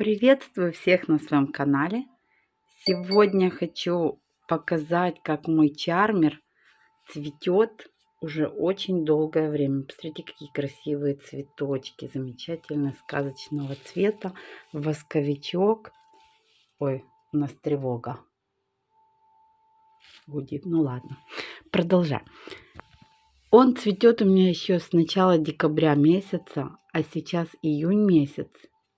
Приветствую всех на своем канале. Сегодня хочу показать, как мой чармер цветет уже очень долгое время. Посмотрите, какие красивые цветочки, замечательно сказочного цвета. Восковичок. Ой, у нас тревога гудит. Ну ладно, продолжаем. Он цветет у меня еще с начала декабря месяца, а сейчас июнь месяц.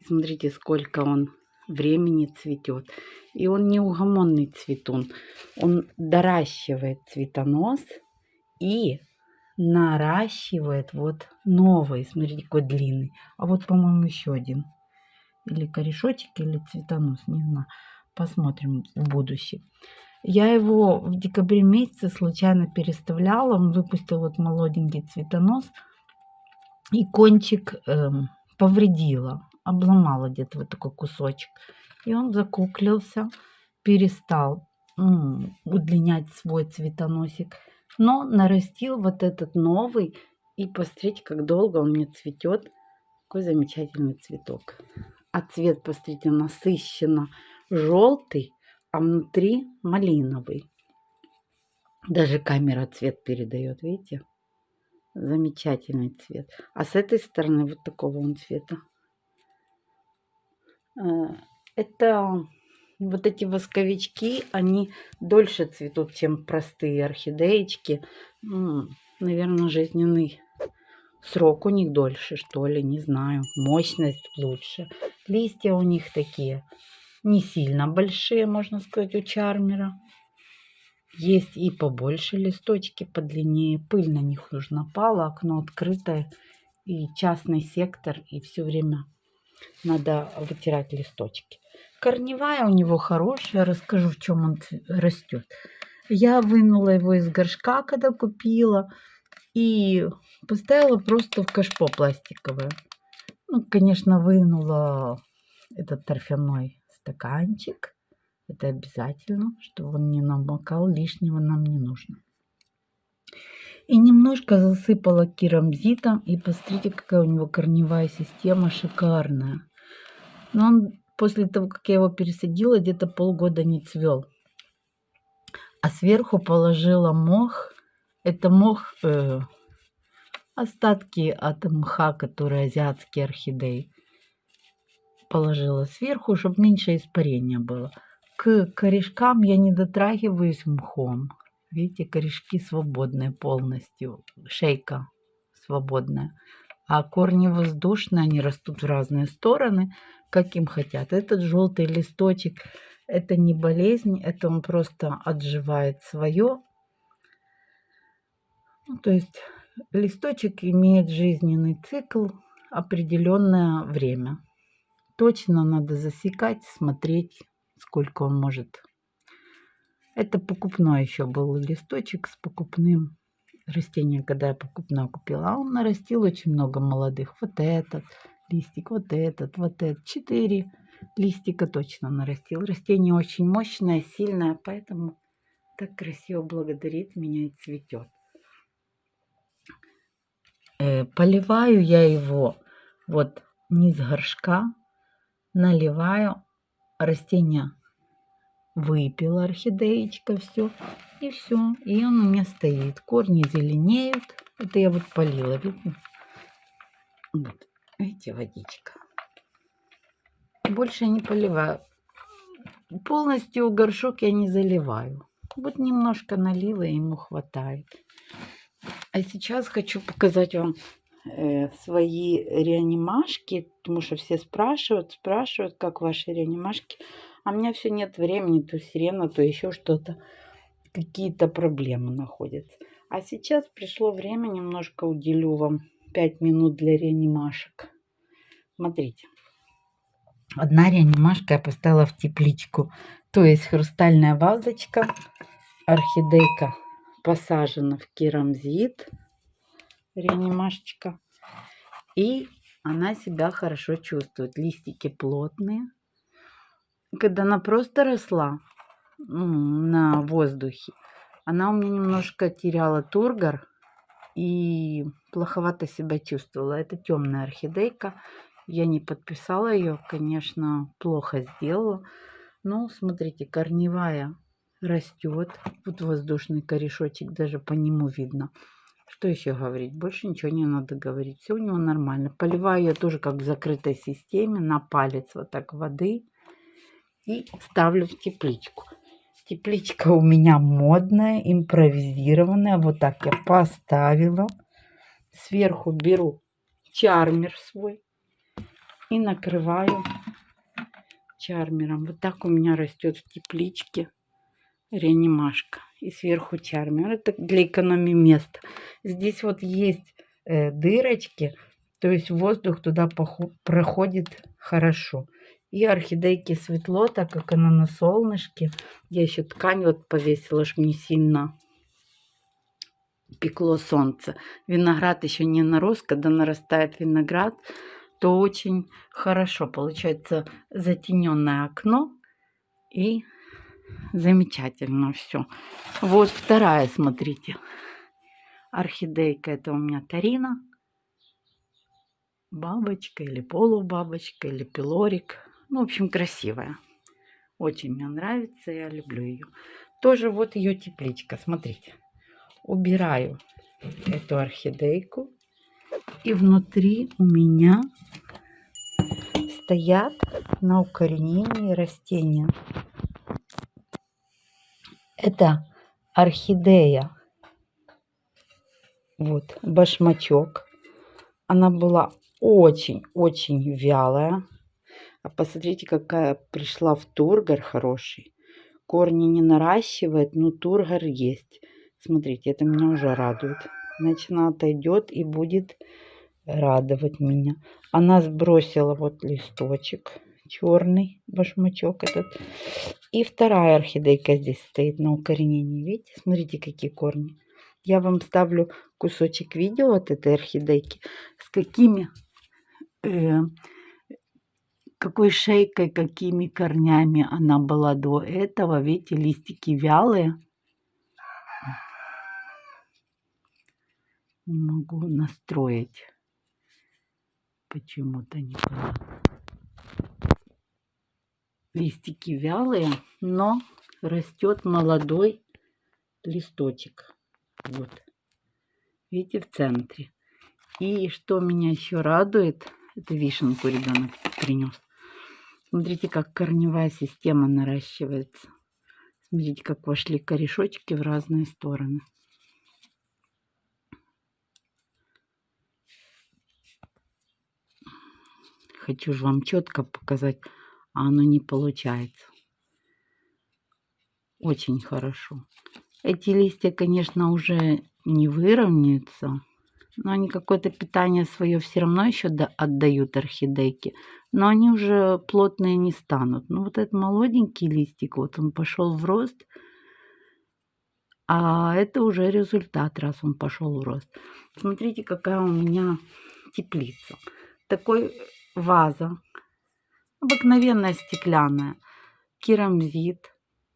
Смотрите, сколько он времени цветет. И он неугомонный цветун. Он доращивает цветонос и наращивает вот новый. Смотрите, какой длинный. А вот, по-моему, еще один. Или корешочек, или цветонос, не знаю. Посмотрим в будущем. Я его в декабре месяце случайно переставляла. Он выпустил вот молоденький цветонос. И кончик эм, повредила обломала где-то вот такой кусочек. И он закуклился, перестал удлинять свой цветоносик, но нарастил вот этот новый. И посмотрите, как долго он мне цветет. Какой замечательный цветок. А цвет, посмотрите, насыщенно желтый, а внутри малиновый. Даже камера цвет передает, видите? Замечательный цвет. А с этой стороны вот такого он цвета. Э, это вот эти восковички, они дольше цветут, чем простые орхидеечки. Наверное, жизненный срок у них дольше, что ли, не знаю. Мощность лучше. Листья у них такие не сильно большие, можно сказать, у чармера. Есть и побольше листочки, подлиннее. Пыль на них уже напала, окно открытое. И частный сектор, и все время надо вытирать листочки. Корневая у него хорошая, расскажу, в чем он растет. Я вынула его из горшка, когда купила, и поставила просто в кашпо пластиковое. Ну, конечно, вынула этот торфяной стаканчик. Это обязательно, чтобы он не намокал, лишнего нам не нужно. И немножко засыпала керамзитом. И посмотрите, какая у него корневая система шикарная. Но он после того, как я его пересадила, где-то полгода не цвел. А сверху положила мох. Это мох, э, остатки от мха, которые азиатские орхидеи. Положила сверху, чтобы меньше испарения было. К корешкам я не дотрагиваюсь мхом. Видите, корешки свободные полностью, шейка свободная. А корни воздушные, они растут в разные стороны, как им хотят. Этот желтый листочек, это не болезнь, это он просто отживает свое. Ну, то есть листочек имеет жизненный цикл определенное время. Точно надо засекать, смотреть, сколько он может это покупной еще был листочек с покупным растением, когда я покупное купила. А он нарастил очень много молодых. Вот этот листик, вот этот, вот этот. Четыре листика точно нарастил. Растение очень мощное, сильное, поэтому так красиво благодарит меня и цветет. Э, поливаю я его вот низ горшка, наливаю растение выпила орхидеечка, все. И все. И он у меня стоит. Корни зеленеют. Это я вот полила, видно? Вот, видите, водичка. Больше не поливаю. Полностью горшок я не заливаю. Вот немножко налила, ему хватает. А сейчас хочу показать вам э, свои реанимашки, потому что все спрашивают, спрашивают, как ваши реанимашки. А у меня все нет времени, то сирена, то еще что-то. Какие-то проблемы находятся. А сейчас пришло время, немножко уделю вам 5 минут для реанимашек. Смотрите. Одна реанимашка я поставила в тепличку. То есть хрустальная вазочка, орхидейка посажена в керамзит, реанимашечка. И она себя хорошо чувствует. Листики плотные, когда она просто росла на воздухе, она у меня немножко теряла тургор и плоховато себя чувствовала. Это темная орхидейка. Я не подписала ее, конечно, плохо сделала. Но смотрите, корневая растет. Вот воздушный корешочек, даже по нему видно. Что еще говорить? Больше ничего не надо говорить. Все у него нормально. Поливаю я тоже как в закрытой системе на палец вот так воды. И ставлю в тепличку. Тепличка у меня модная, импровизированная. Вот так я поставила. Сверху беру чармер свой и накрываю чармером. Вот так у меня растет в тепличке реанимашка. И сверху чармер. Это для экономии места. Здесь вот есть э, дырочки, то есть воздух туда проходит хорошо. И орхидейки светло, так как она на солнышке. Я еще ткань вот повесила, чтобы не сильно пекло солнце. Виноград еще не нарос. Когда нарастает виноград, то очень хорошо получается затененное окно и замечательно все. Вот вторая, смотрите. Орхидейка, это у меня Тарина. Бабочка или полубабочка, или пилорик. Ну, в общем, красивая. Очень мне нравится, я люблю ее. Тоже вот ее тепличка, смотрите. Убираю эту орхидейку. И внутри у меня стоят на укоренении растения. Это орхидея. Вот, башмачок. Она была очень-очень вялая. А посмотрите, какая пришла в тургор хороший. Корни не наращивает, но тургор есть. Смотрите, это меня уже радует. Значит, она отойдет и будет радовать меня. Она сбросила вот листочек черный башмачок этот. И вторая орхидейка здесь стоит на укоренении. Видите, смотрите, какие корни. Я вам ставлю кусочек видео от этой орхидейки, с какими, э, какой шейкой, какими корнями она была до этого. Видите, листики вялые. Не могу настроить. Почему-то не понятно. Листики вялые, но растет молодой листочек. Вот. Видите, в центре. И что меня еще радует, это вишенку ребенок принес. Смотрите, как корневая система наращивается. Смотрите, как вошли корешочки в разные стороны. Хочу же вам четко показать, а оно не получается. Очень хорошо. Эти листья, конечно, уже не выровняются, но они какое-то питание свое все равно еще отдают орхидейке. Но они уже плотные не станут. Ну вот этот молоденький листик, вот он пошел в рост. А это уже результат, раз он пошел в рост. Смотрите, какая у меня теплица. Такой ваза. Обыкновенная стеклянная. Керамзит.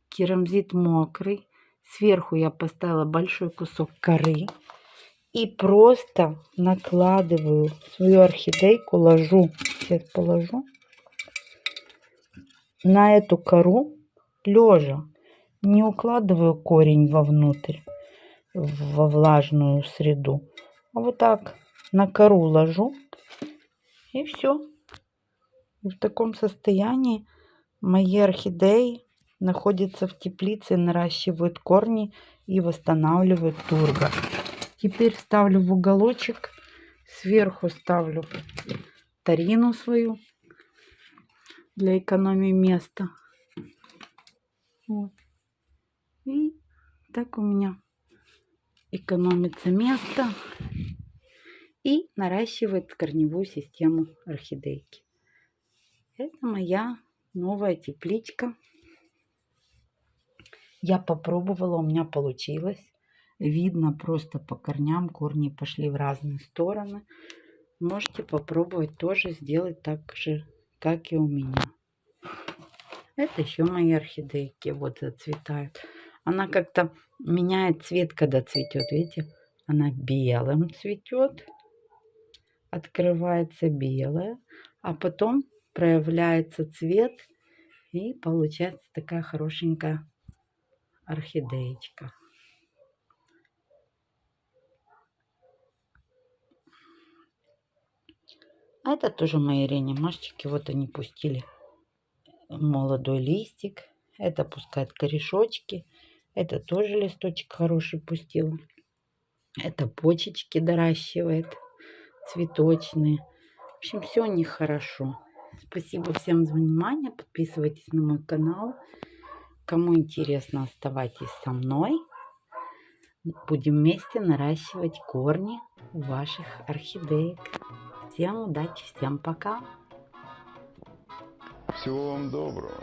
Керамзит мокрый. Сверху я поставила большой кусок коры. И просто накладываю свою орхидейку, ложу, сейчас положу, на эту кору лежа. Не укладываю корень вовнутрь, во влажную среду. А вот так на кору ложу и все. В таком состоянии мои орхидеи находятся в теплице, наращивают корни и восстанавливают тургор. Теперь ставлю в уголочек, сверху ставлю тарину свою для экономии места. Вот. И так у меня экономится место и наращивает корневую систему орхидейки. Это моя новая тепличка. Я попробовала, у меня получилось. Видно просто по корням, корни пошли в разные стороны. Можете попробовать тоже сделать так же, как и у меня. Это еще мои орхидейки вот зацветают. Она как-то меняет цвет, когда цветет. Видите, она белым цветет открывается белая, а потом проявляется цвет и получается такая хорошенькая орхидеечка. А это тоже мои реанимашечки. Вот они пустили молодой листик. Это пускает корешочки. Это тоже листочек хороший пустил. Это почечки доращивает. Цветочные. В общем, все у них хорошо. Спасибо всем за внимание. Подписывайтесь на мой канал. Кому интересно, оставайтесь со мной. Будем вместе наращивать корни ваших орхидеек. Всем удачи, всем пока. Всего вам доброго.